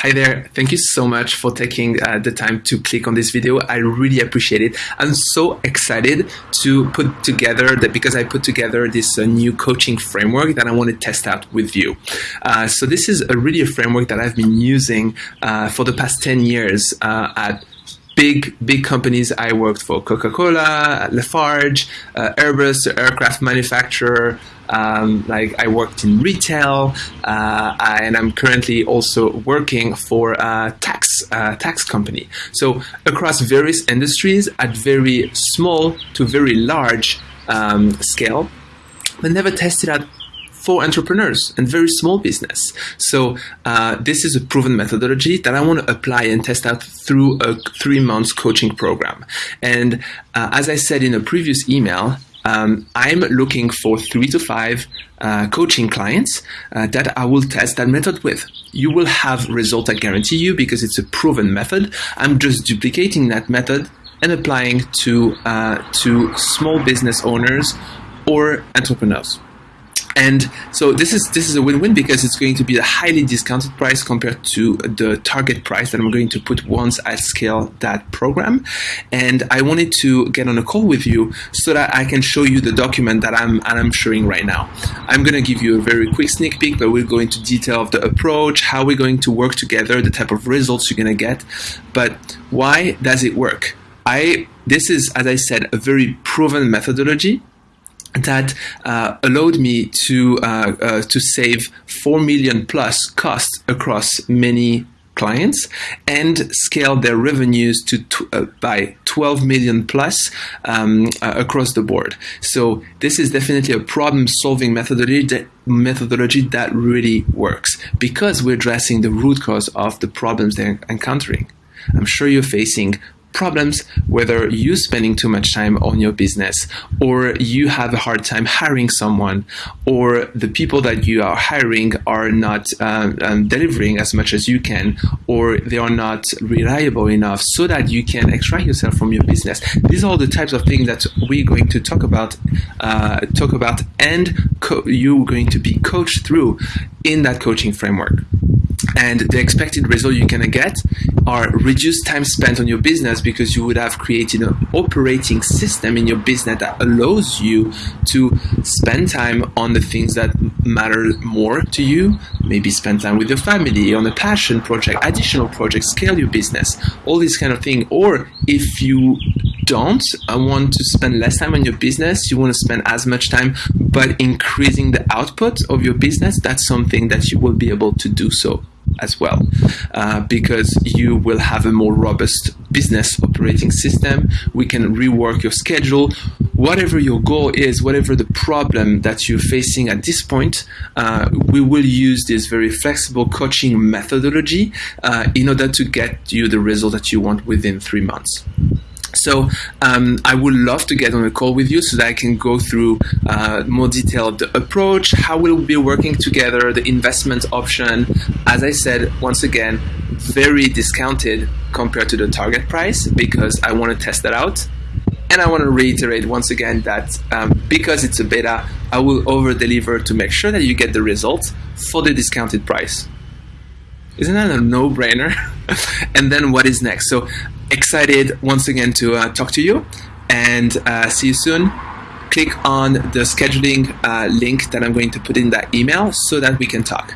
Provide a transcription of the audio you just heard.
Hi there. Thank you so much for taking uh, the time to click on this video. I really appreciate it. I'm so excited to put together that because I put together this uh, new coaching framework that I want to test out with you. Uh, so this is a really a framework that I've been using uh, for the past 10 years uh, at big big companies I worked for Coca-Cola, Lafarge, uh, Airbus, aircraft manufacturer. Um, like I worked in retail, uh, and I'm currently also working for a tax uh, tax company. So across various industries, at very small to very large um, scale, but never tested out for entrepreneurs and very small business. So uh, this is a proven methodology that I want to apply and test out through a three months coaching program. And uh, as I said in a previous email, um, I'm looking for three to five uh, coaching clients uh, that I will test that method with. You will have results I guarantee you because it's a proven method. I'm just duplicating that method and applying to uh, to small business owners or entrepreneurs. And so this is this is a win-win because it's going to be a highly discounted price compared to the target price that I'm going to put once I scale that program. And I wanted to get on a call with you so that I can show you the document that I'm I'm showing right now. I'm going to give you a very quick sneak peek, but we'll go into detail of the approach, how we're going to work together, the type of results you're going to get. But why does it work? I this is, as I said, a very proven methodology that uh, allowed me to uh, uh, to save four million plus costs across many clients and scale their revenues to uh, by 12 million plus um, uh, across the board. So this is definitely a problem solving methodology that methodology that really works because we're addressing the root cause of the problems they're encountering. I'm sure you're facing problems, whether you're spending too much time on your business, or you have a hard time hiring someone, or the people that you are hiring are not um, um, delivering as much as you can, or they are not reliable enough so that you can extract yourself from your business. These are all the types of things that we're going to talk about, uh, talk about, and you're going to be coached through in that coaching framework and the expected result you're gonna get are reduced time spent on your business because you would have created an operating system in your business that allows you to spend time on the things that matter more to you. Maybe spend time with your family on a passion project additional project scale your business all these kind of thing. Or if you don't I want to spend less time on your business you want to spend as much time but increasing the output of your business that's something that you will be able to do so as well uh, because you will have a more robust business operating system. We can rework your schedule. Whatever your goal is whatever the problem that you're facing at this point uh, we will use this very flexible coaching methodology uh, in order to get you the result that you want within three months so um, I would love to get on a call with you so that I can go through uh, more detailed the approach, how we'll be working together, the investment option. As I said, once again, very discounted compared to the target price because I want to test that out. And I want to reiterate once again that um, because it's a beta, I will over deliver to make sure that you get the results for the discounted price. Isn't that a no brainer? and then what is next? So excited once again to uh, talk to you and uh, see you soon. Click on the scheduling uh, link that I'm going to put in that email so that we can talk.